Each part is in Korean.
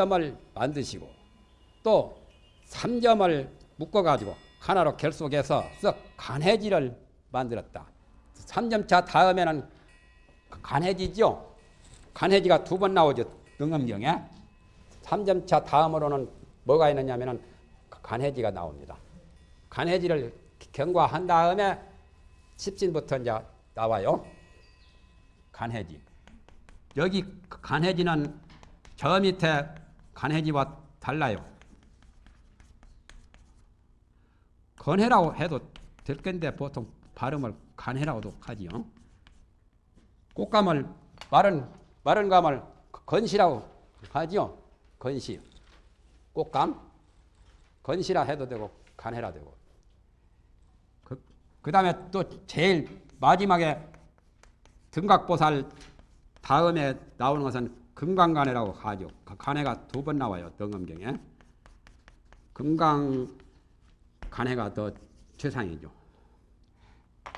삼점을 만드시고 또 삼점을 묶어가지고 하나로 결속해서 썩 간해지를 만들었다. 삼점차 다음에는 간해지죠. 간해지가 두 번 나오죠. 등엄경에. 삼점차 다음으로는 뭐가 있느냐면은 간해지가 나옵니다. 간해지를 경과한 다음에 십진부터 이제 나와요. 간해지. 여기 간해지는 저 밑에 간해지와 달라요. 건해라고 해도 될 건데 보통 발음을 간해라고도 하지요. 꽃감을 마른 마른 감을 건시라고 하지요. 건시. 꽃감 건시라 해도 되고 간해라 되고. 그, 그 다음에 또 제일 마지막에 등각보살 다음에 나오는 것은 금강간해라고 하죠. 간해가 두 번 나와요. 등엄경에. 금강 간해가 더 최상이죠.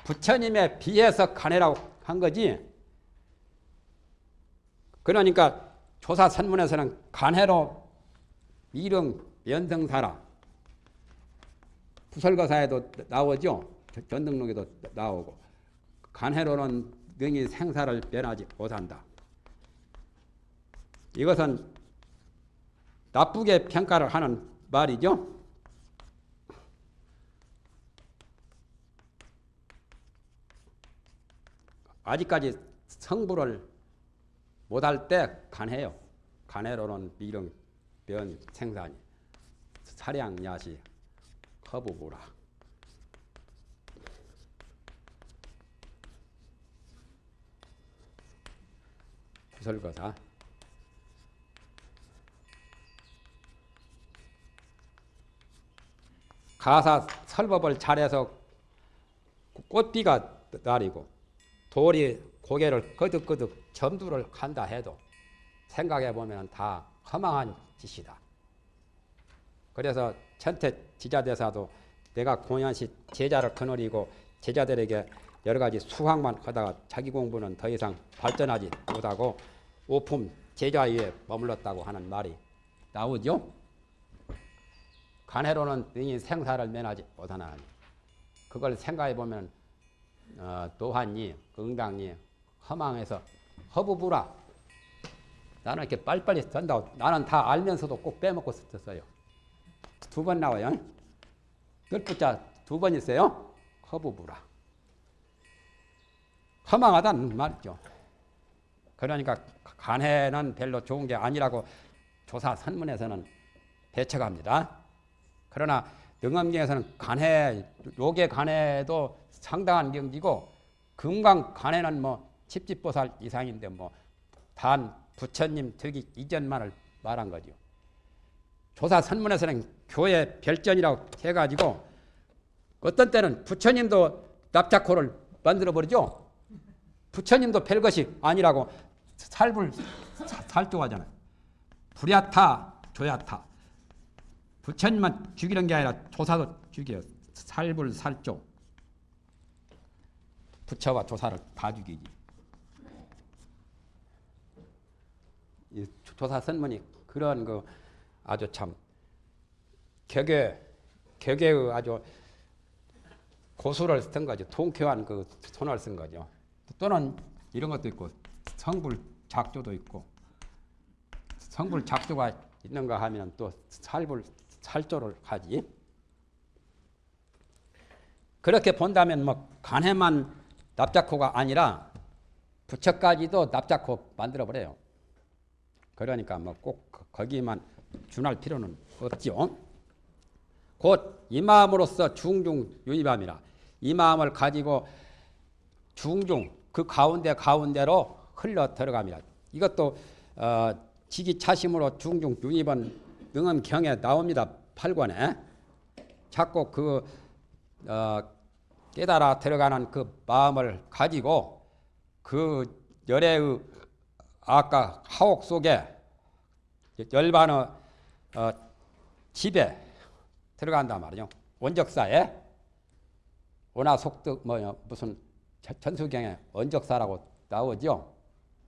부처님에 비해서 간해라고 한 거지. 그러니까 조사 선문에서는 간해로 미릉 연성사라 부설거사에도 나오죠. 전등록에도 나오고 간해로는 능히 생사를 변하지 못한다. 이것은 나쁘게 평가를 하는 말이죠. 아직까지 성불을 못할 때 간해요. 간해로는 미령, 면, 생산이 사량, 야시, 허부부라. 부설거사. 가사 설법을 잘해서 꽃비가 날이고 돌이 고개를 거득거득 점두를 한다 해도 생각해 보면 다 허망한 짓이다. 그래서 천태 지자대사도 내가 공연시 제자를 거느리고 제자들에게 여러 가지 수학만 하다가 자기 공부는 더 이상 발전하지 못하고 오품 제자 위에 머물렀다고 하는 말이 나오죠. 간해로는 능히 생사를 면하지 못하나니 그걸 생각해 보면 어, 도한이 응당이 허망해서 허부부라 나는 이렇게 빨리빨리 쓴다고 나는 다 알면서도 꼭 빼먹고 썼어요. 두 번 나와요. 열부자 두 번 있어요. 허부부라. 허망하다는 말이죠. 그러니까 간해는 별로 좋은 게 아니라고 조사 선문에서는 배척합니다. 그러나 능엄경에서는 간해, 요계 간해도 상당한 경지고 금강 간해는 뭐 칩집보살 이상인데 뭐 단 부처님 되기 이전만을 말한 거죠. 조사 선문에서는 교회 별전이라고 해가지고 어떤 때는 부처님도 납작호를 만들어 버리죠. 부처님도 별것이 아니라고 살불 살도하잖아요. 불야타 조야타 부처님만 죽이는 게 아니라 조사도 죽여요. 살불 살조 부처와 조사를 다 죽이지. 조사 선문이 그런 그 아주 참 격의 격의 아주 고수를 쓴 거죠. 통쾌한 그 손을 쓴 거죠. 또는 이런 것도 있고 성불 작조도 있고 성불 작조가 있는가 하면 또 살불 살조를 하지. 그렇게 본다면 뭐 간해만 납작호가 아니라 부처까지도 납작호 만들어 버려요. 그러니까 뭐 꼭 거기만 준할 필요는 없죠. 곧이 마음으로서 중중 유입함이라 이 마음을 가지고 중중 그 가운데 가운데로 흘러 들어갑니다. 이것도 어, 지기차심으로 중중 유입은 능엄경에 나옵니다. 8권에 자꾸 그 어, 깨달아 들어가는 그 마음을 가지고 그 열애의 아까 하옥 속에 열반의 어, 집에 들어간단 말이죠. 원적사에 원화 속득 뭐 무슨 전수경에 원적사라고 나오죠.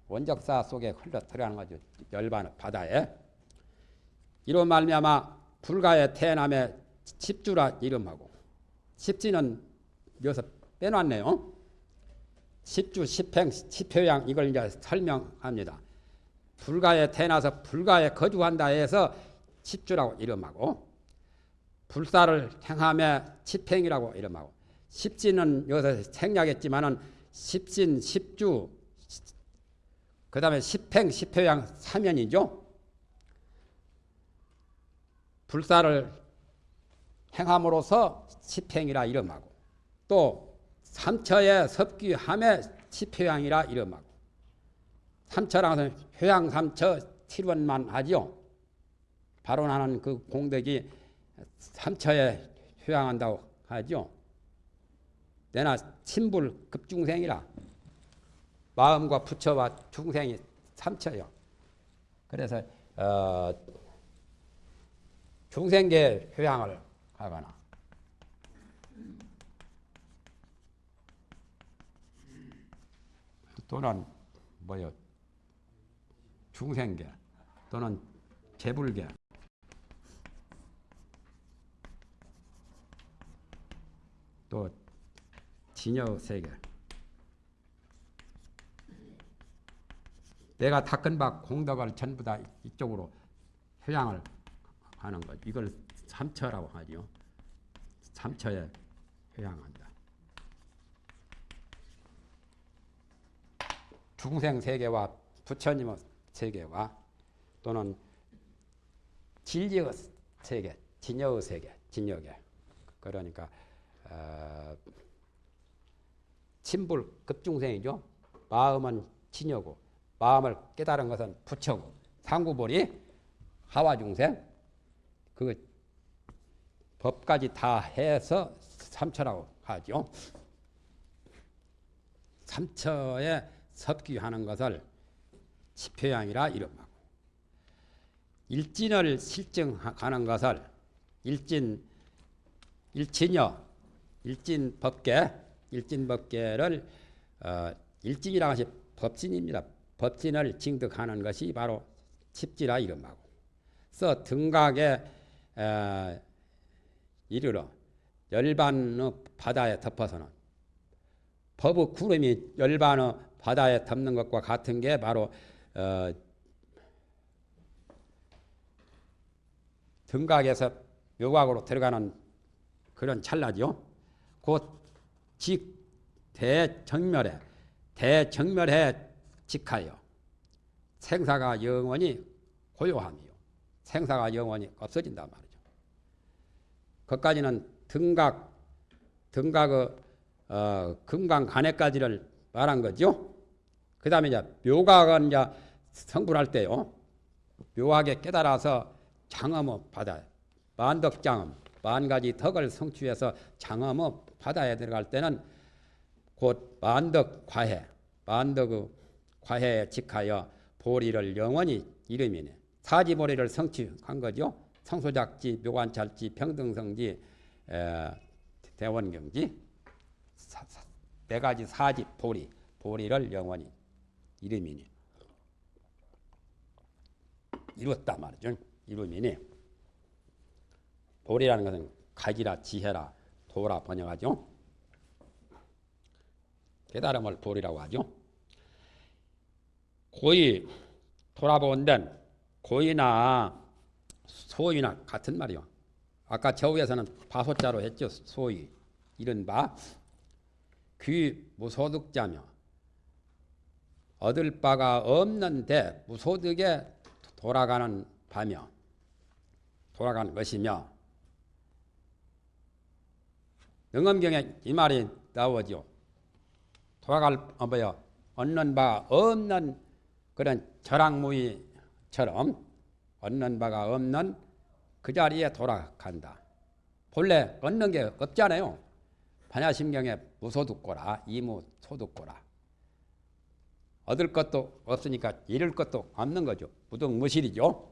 원적사 속에 흘러 들어가는 거죠. 열반 바다에. 이로 말미암아 불가의 태남의 십주라 이름하고 십지는 여기서 빼놨네요. 십주, 십행, 십효양 이걸 이제 설명합니다. 불가에 태어나서 불가에 거주한다 해서 십주라고 이름하고 불사를 행함에 십행이라고 이름하고 십지는 여기서 생략했지만은 십신, 십주 그 다음에 십행, 십효양 사면이죠. 불사를 행함으로써 십행이라 이름하고 또 삼처의 섭기함에 십효양이라 이름하고 삼처라는 것은 효양 삼처 칠원만 하지요. 발언하는 그 공덕이 삼처에 효양한다고 하죠. 내나 친불 급중생이라 마음과 부처와 중생이 삼처요. 그래서 어, 중생계 효양을 하거나. 또는 뭐요? 중생계 또는 재불계. 또 진여 세계. 내가 닦은 바 공덕을 전부 다 이쪽으로 효양을 하는 것 이걸 삼처라고 하죠. 삼처에 효양한다. 중생 세계와 부처님의 세계와 또는 진리의 세계, 진여의 세계, 진여계 그러니까 어, 친불 급중생이죠. 마음은 진여고 마음을 깨달은 것은 부처고 상구볼이 하와중생 그 법까지 다 해서 삼처라고 하죠. 삼처에 섭기하는 것을 지표양이라 이름하고 일진을 실증하는 것을 일진 일진여 일진 법계 일진 법계를 어, 일진이라는 것이 법진입니다. 법진을 징득하는 것이 바로 칩지라 이름하고 써 등각에 에, 이르러 열반의 바다에 덮어서는 법의 구름이 열반의 바다에 덮는 것과 같은 게 바로 어, 등각에서 묘각으로 들어가는 그런 찰나죠. 곧직 대정멸에 대정멸에 직하여 생사가 영원히 고요함이요. 생사가 영원히 없어진단 말이죠. 그까지는 등각, 등각의 어, 금강 간에까지를 말한 거죠. 그 다음에 이제 묘각은 이제 성불할 때요. 묘하게 깨달아서 장엄의 바다, 만덕장엄, 만 가지 덕을 성취해서 장엄의 바다에 들어갈 때는 곧 만덕 과해, 만덕의 과해에 직하여 보리를 영원히 이름이네. 사지보리를 성취한 거죠. 성소작지, 묘관찰지, 평등성지, 에, 대원경지 사, 사, 네 가지 사지 보리, 보리를 영원히 이름이니 이뤘다 말이죠. 이름이니 보리라는 것은 각이라 지혜라 도라 번역하죠. 깨달음을 보리라고 하죠. 고의 돌아본 데는 고의나 소위나 같은 말이요. 아까 저위에서는 바소자로 했죠. 소위 이른바 귀 무소득자며 얻을 바가 없는데 무소득에 돌아가는 바며 돌아가는 것이며 영엄경에 이 말이 나오죠. 돌아갈 어 뭐요 얻는 바 없는 그런 절악무의처럼 얻는 바가 없는 그 자리에 돌아간다. 본래 얻는 게 없잖아요. 반야심경에 무소득고라 이무소득고라 얻을 것도 없으니까 잃을 것도 없는 거죠. 무등무실이죠.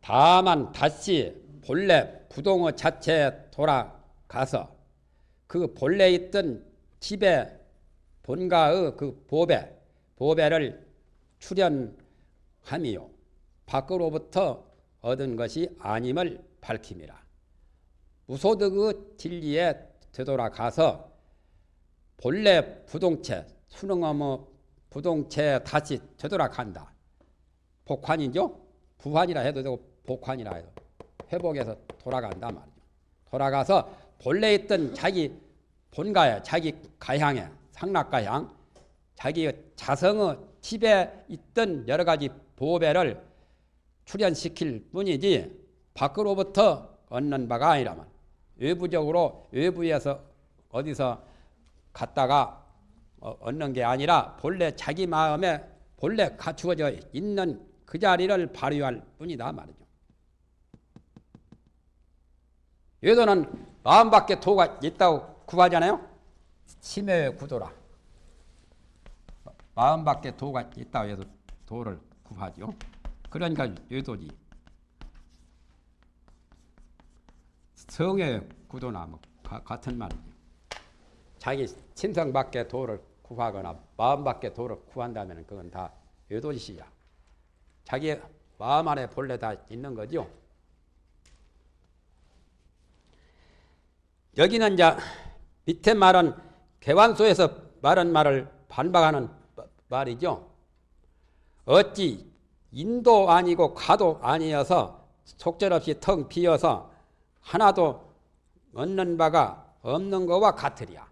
다만 다시 본래 부동의 자체에 돌아가서 그 본래 있던 집에 본가의 그 법에 보배를 출연함이요 밖으로부터 얻은 것이 아님을 밝힘이라. 무소득의 진리에 되돌아가서 본래 부동체 수능어머 부동체 다시 되돌아간다. 복환이죠. 부환이라 해도 되고 복환이라 해도 회복해서 돌아간다 말이죠. 돌아가서 본래 있던 자기 본가에 자기 가향에 상락가향 자기 자성의 집에 있던 여러 가지 보배를 출현시킬 뿐이지 밖으로부터 얻는 바가 아니라면 외부적으로 외부에서 어디서 갔다가 어, 얻는 게 아니라 본래 자기 마음에 본래 갖추어져 있는 그 자리를 발휘할 뿐이다 말이죠. 외도는 마음밖에 도가 있다고 구하잖아요. 심의 구도라. 마음밖에 도가 있다고 해서 도를 구하죠. 그러니까 외도지. 성의 구도나 뭐 같은 말이죠. 자기 신성 밖에 도를 구하거나 마음 밖에 도를 구한다면 그건 다 외도짓이야. 자기 마음 안에 본래 다 있는 거죠. 여기는 이제 밑에 말은 개완소에서 말한 말을 반박하는 말이죠. 어찌 인도 아니고 가도 아니어서 속절없이 텅 비어서 하나도 얻는 바가 없는 것과 같으랴.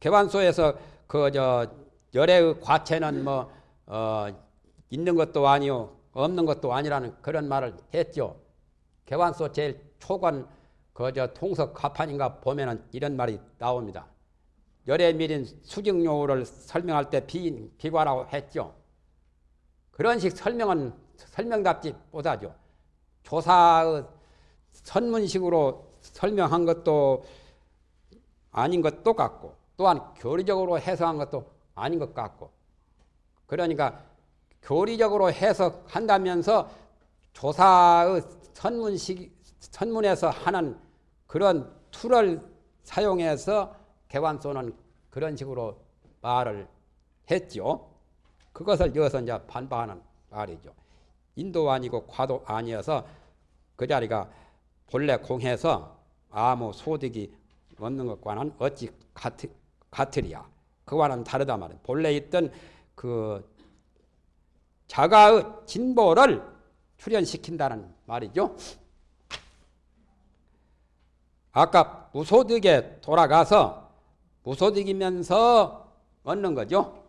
개완소에서 그 저 열의 과체는 뭐 어, 있는 것도 아니요 없는 것도 아니라는 그런 말을 했죠. 개완소 제일 초관 그저 통석 가판인가 보면은 이런 말이 나옵니다. 열의 밀인 수직요를 설명할 때 비, 비과라고 했죠. 그런 식 설명은 설명답지 못하죠. 조사의 선문식으로 설명한 것도 아닌 것도 같고 또한 교리적으로 해석한 것도 아닌 것 같고 그러니까 교리적으로 해석한다면서 조사의 선문식 선문에서 하는 그런 툴을 사용해서 개관소는 그런 식으로 말을 했죠. 그것을 여기서 이제 반박하는 말이죠. 인도 아니고 과도 아니어서 그 자리가 본래 공해서 아무 소득이 없는 것과는 어찌 같, 같으리야. 그와는 다르다 말이야. 본래 있던 그 자가의 진보를 출현시킨다는 말이죠. 아까 무소득에 돌아가서 무소득이면서 얻는 거죠.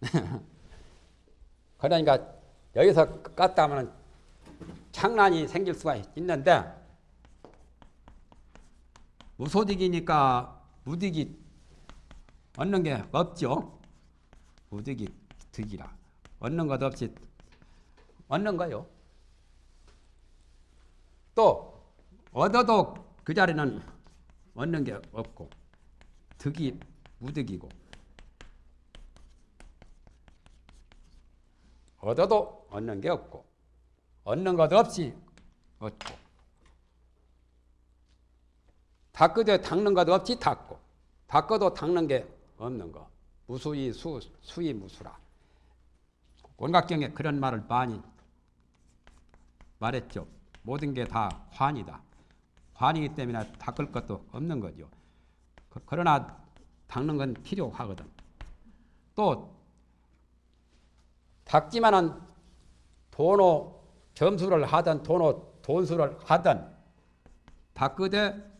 그러니까 여기서 깠다 하면 창란이 생길 수가 있는데 무소득이니까 무득이 얻는 게 없죠. 무득이 득이라 얻는 것 없이 얻는 거요. 또 얻어도 그 자리는 얻는 게 없고 득이 무득이고. 얻어도 얻는 게 없고 얻는 것 없이 얻고. 닦으되 닦는 것 없이 닦고. 닦아도 닦는 게 없는 거. 무수이 수 수이 무수라. 원각경에 그런 말을 많이 말했죠. 모든 게 다 환이다. 환이기 때문에 닦을 것도 없는 거죠 그, 그러나 닦는 건 필요하거든 또 닦지만은 돈호 점수를 하든 돈호 돈수를 하든 닦으되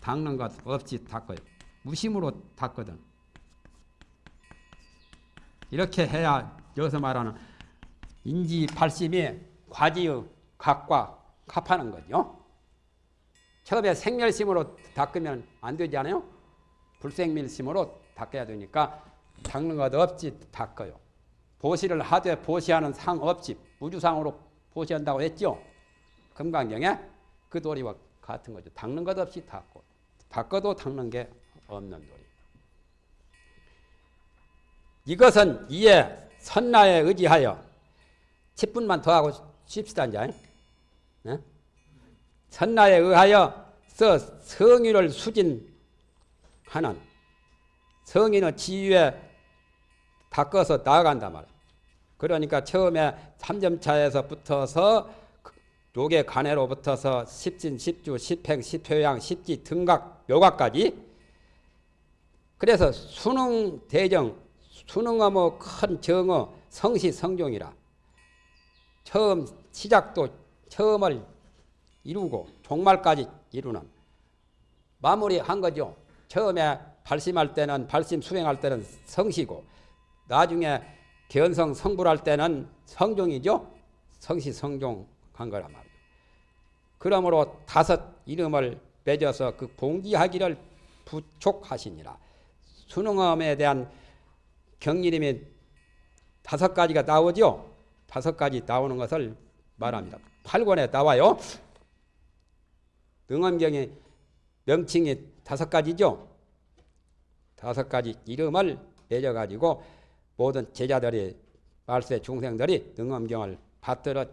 닦는 것 없이 닦아요. 무심으로 닦거든. 이렇게 해야 여기서 말하는 인지 팔심이 과지의 각과 합하는 거죠. 처음에 생멸심으로 닦으면 안 되지 않아요? 불생밀심으로 닦아야 되니까 닦는 것 없이 닦아요. 보시를 하되 보시하는 상 없이 무주상으로 보시한다고 했죠. 금강경에 그 도리와 같은 거죠. 닦는 것 없이 닦고 닦아도 닦는 게 없는 도리. 이것은 이에 선나에 의지하여 10분만 더 하고 쉽시다 이제. 네? 선나에 의하여 서 성의를 수진 하는 성인은 지위에 닦아서 나아간단 말이야. 그러니까 처음에 3점차에서 붙어서 그 요게 간해로 붙어서 십진, 십주, 십행, 십효양, 십지, 등각, 묘각까지 그래서 수능 대정, 수능어 뭐 큰 정어, 성시, 성종이라 처음 시작도 처음을 이루고 종말까지 이루는 마무리한 거죠. 처음에 발심할 때는 발심 수행할 때는 성시고 나중에 견성 성불할 때는 성종이죠. 성시 성종 한 거란 말이죠. 그러므로 다섯 이름을 맺어서 그 봉기하기를 부촉하시니라. 수능엄에 대한 경이름이 다섯 가지가 나오죠. 다섯 가지 나오는 것을 말합니다. 8권에 나와요. 능엄경의 명칭이 다섯 가지죠. 다섯 가지 이름을 맺어가지고 모든 제자들이 말세 중생들이 능엄경을 받들어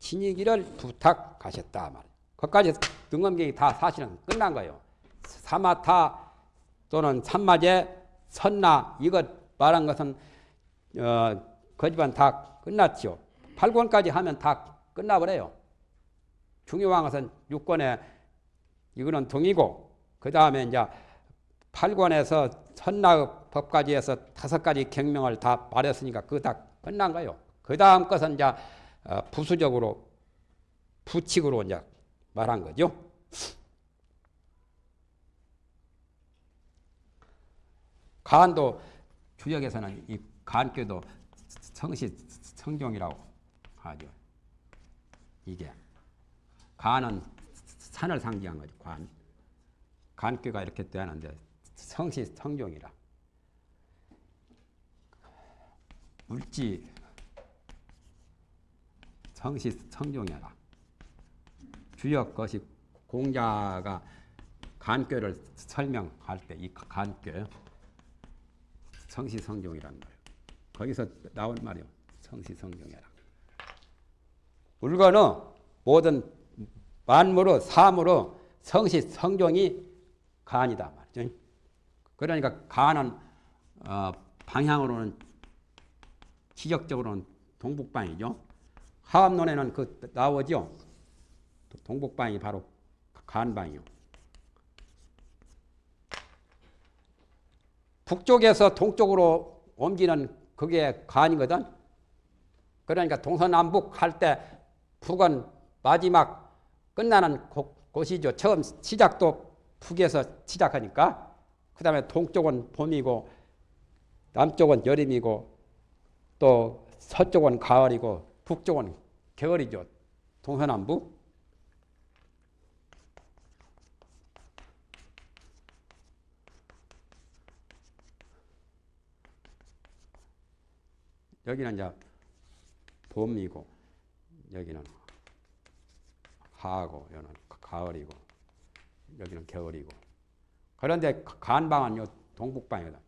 지니기를 부탁하셨다 말. 거기까지 능엄경이 다 사실은 끝난 거예요. 사마타 또는 삼마제 선나 이것 말한 것은 어, 거지만 다 끝났죠. 8권까지 하면 다 끝나버려요. 중요한 것은 6권에 이거는 동이고 그 다음에 이제 8권에서 선나의 법까지 해서 다섯 가지 경명을 다 말했으니까 그거 다 끝난 거예요. 그 다음 것은 이제 어, 부수적으로 부칙으로 이제 말한 거죠. 간도 주역에서는 이 간교도 성시 성종이라고 하죠. 이게 간은 산을 상징한 거죠. 관 간교가 이렇게 되는데 성시 성종이라 물지 성시 성종이라 주역 것이 공자가 간교를 설명할 때 이 간교 성시 성종이란 말. 거기서 나온 말이요. 성시 성종이라. 물건은 모든 만물의 사물의 성시 성종이 간이다 말이죠. 그러니까 간은 어, 방향으로는 지적적으로는 동북방이죠. 하암론에는 그 나오죠. 동북방이 바로 간방이요. 북쪽에서 동쪽으로 옮기는 그게 간이거든. 그러니까 동서남북 할 때 북은 마지막 끝나는 곳이죠. 처음 시작도 북에서 시작하니까. 그 다음에 동쪽은 봄이고 남쪽은 여름이고 또 서쪽은 가을이고 북쪽은 겨울이죠. 동서남북. 여기는 이제 봄이고 여기는 하고 여기는 가을이고 여기는 겨울이고 그런데 간방은 요 동북방이다.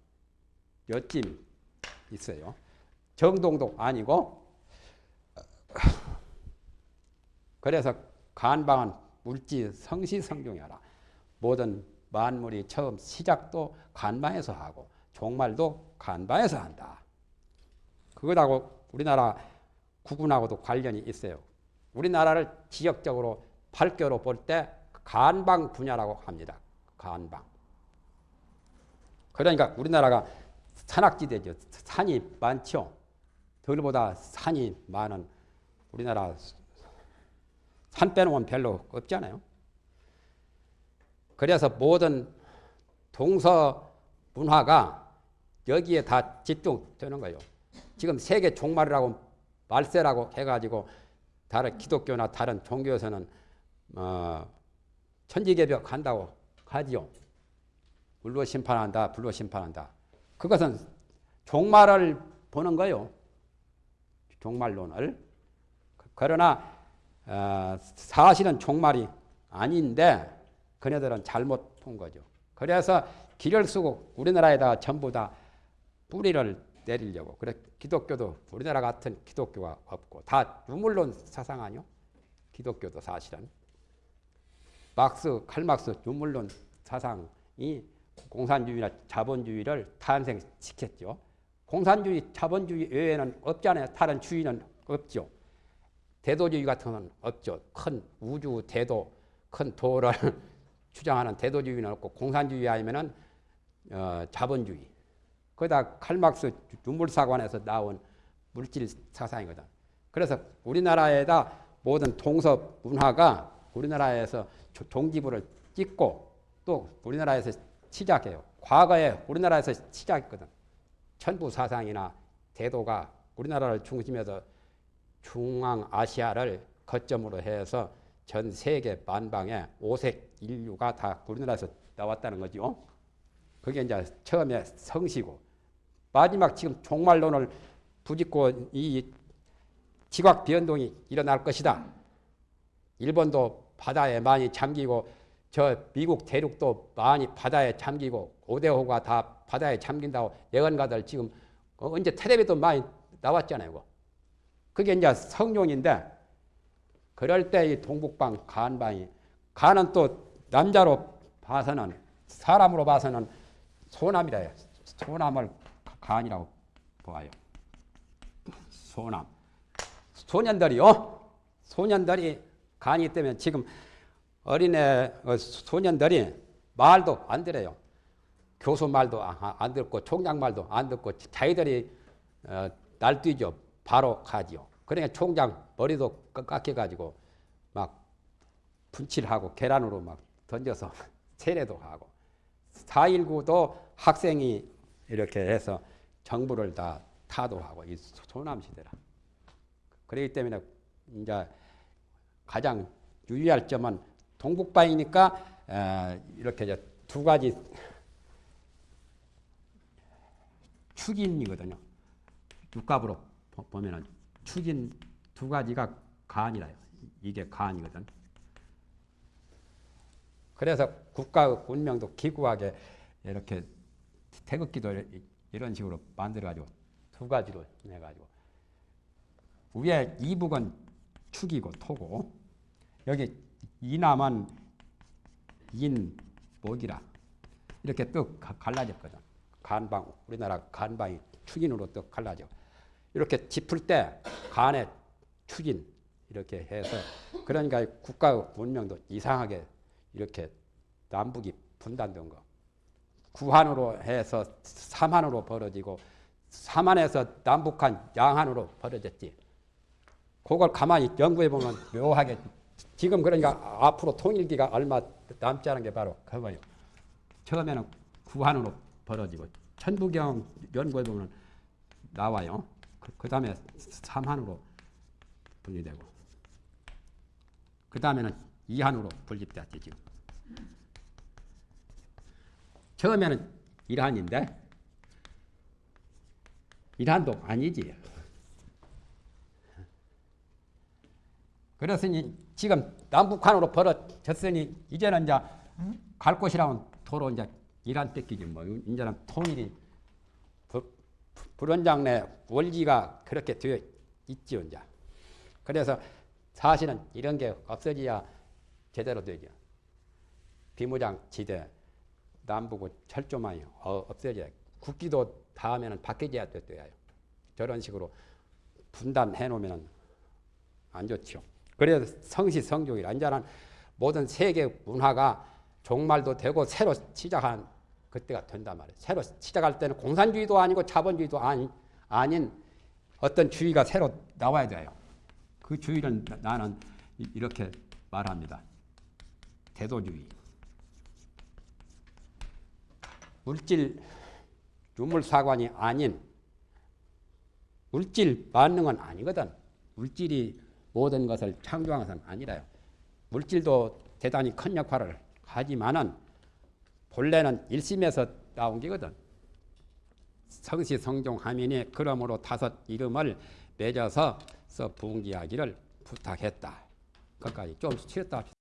여찜 있어요. 정동도 아니고 그래서 간방은 물지 성시성종이라 모든 만물이 처음 시작도 간방에서 하고 종말도 간방에서 한다. 그것하고 우리나라 구군하고도 관련이 있어요. 우리나라를 지역적으로 발교로 볼 때 간방 분야라고 합니다. 간방. 그러니까 우리나라가 산악지대죠. 산이 많죠. 들보다 산이 많은 우리나라 산 빼놓으면 별로 없잖아요. 그래서 모든 동서 문화가 여기에 다 집중되는 거예요. 지금 세계 종말이라고 말세라고 해가지고 다른 기독교나 다른 종교에서는 어, 천지개벽 한다고 하지요. 물로 심판한다, 불로 심판한다. 그것은 종말을 보는 거요. 종말론을. 그러나 어, 사실은 종말이 아닌데 그네들은 잘못 본 거죠. 그래서 길을 쓰고 우리나라에다 전부 다 뿌리를 내리려고. 그래 기독교도 우리나라 같은 기독교가 없고 다 유물론 사상 아니요? 기독교도 사실은 막스 칼막스 유물론 사상이 공산주의나 자본주의를 탄생시켰죠. 공산주의, 자본주의 외에는 없잖아요. 다른 주의는 없죠. 대도주의 같은 건 없죠. 큰 우주 대도, 큰 도를 주장하는 대도주의는 없고 공산주의 아니면은 어, 자본주의. 거기다 칼막스 눈물사관에서 나온 물질 사상이거든. 그래서 우리나라에다 모든 동서 문화가 우리나라에서 조- 종지부를 찍고 또 우리나라에서 시작해요. 과거에 우리나라에서 시작했거든. 천부 사상이나 대도가 우리나라를 중심해서 중앙아시아를 거점으로 해서 전 세계 만방에 오색 인류가 다 우리나라에서 나왔다는 거죠. 그게 이제 처음에 성시고 마지막 지금 종말론을 부짓고 이 지각 변동이 일어날 것이다. 일본도 바다에 많이 잠기고 저 미국 대륙도 많이 바다에 잠기고 오대호가 다 바다에 잠긴다고 예언가들 지금 어, 언제 텔레비도 많이 나왔잖아요. 그게 이제 성룡인데 그럴 때 이 동북방 간방이 간은 또 남자로 봐서는 사람으로 봐서는 소남이라 해요. 소남을 간이라고 보아요. 소남. 소년들이요. 소년들이 간이 때문에 지금 어린애 어, 소년들이 말도 안 들어요. 교수 말도 아- 안 듣고 총장 말도 안 듣고 자기들이 어, 날뛰죠. 바로 가지요. 그러니까 총장 머리도 깎여 가지고 막 분칠하고 계란으로 막 던져서 세례도 하고 4.19도 학생이 이렇게 해서 정부를 다 타도하고 이 소남 시대라. 그렇기 때문에 이제 가장 유의할 점은 동북방이니까 에, 이렇게 두 가지 축인이거든요. 육갑으로 보- 보면은 축인 두 가지가 간이라요. 이게 간이거든. 그래서 국가 운명도 기구하게 이렇게 태극기도 이- 이런 식으로 만들어 가지고 두 가지로 해 가지고 위에 이북은 축이고 토고 여기 이남은 인 목이라 이렇게 또 가- 갈라졌거든. 간방 우리나라 간방이 축인으로 또 갈라져. 이렇게 짚을 때 간의 축인 이렇게 해서 그러니까 국가 운명도 이상하게 이렇게 남북이 분단된 거. 구한으로 해서 삼한으로 벌어지고 삼한에서 남북한 양한으로 벌어졌지. 그걸 가만히 연구해 보면 묘하게 지금 그러니까 앞으로 통일기가 얼마 남지 않은 게 바로 그거예요. 처음에는 구한으로 벌어지고 천부경 연구해 보면 나와요. 그 다음에 삼한으로 분리되고 그 다음에는 이한으로 분립됐지 지금. 처음에는 일한인데 일한도 아니지. 그랬으니 지금 남북한으로 벌어졌으니 이제는 이제 갈 곳이라면 도로 이제 이란 뺏기지 뭐 이제는 통일이 부- 불원장 내 원리가 그렇게 되어 있지요 이제. 그래서 사실은 이런 게 없어져야 제대로 되죠. 비무장 지대 남북의 철조망이 어- 없어져야 국기도 다음에는 바뀌어야 돼요. 저런 식으로 분단해 놓으면 안 좋죠. 그래서 성시성종이라 이제는 모든 세계 문화가 종말도 되고 새로 시작한 그때가 된단 말이에요. 새로 시작할 때는 공산주의도 아니고 자본주의도 아니, 아닌 어떤 주의가 새로 나와야 돼요. 그 주의를 나- 나는 이- 이렇게 말합니다. 대도주의. 물질 유물사관이 아닌 물질 만능은 아니거든. 물질이 모든 것을 창조한 것은 아니라요. 물질도 대단히 큰 역할을 하지만은 본래는 일심에서 나온 게거든. 성시성종하미니 그러므로 다섯 이름을 맺어서 서 붕기하기를 부탁했다. 거기까지 좀 쉬었다 합시다.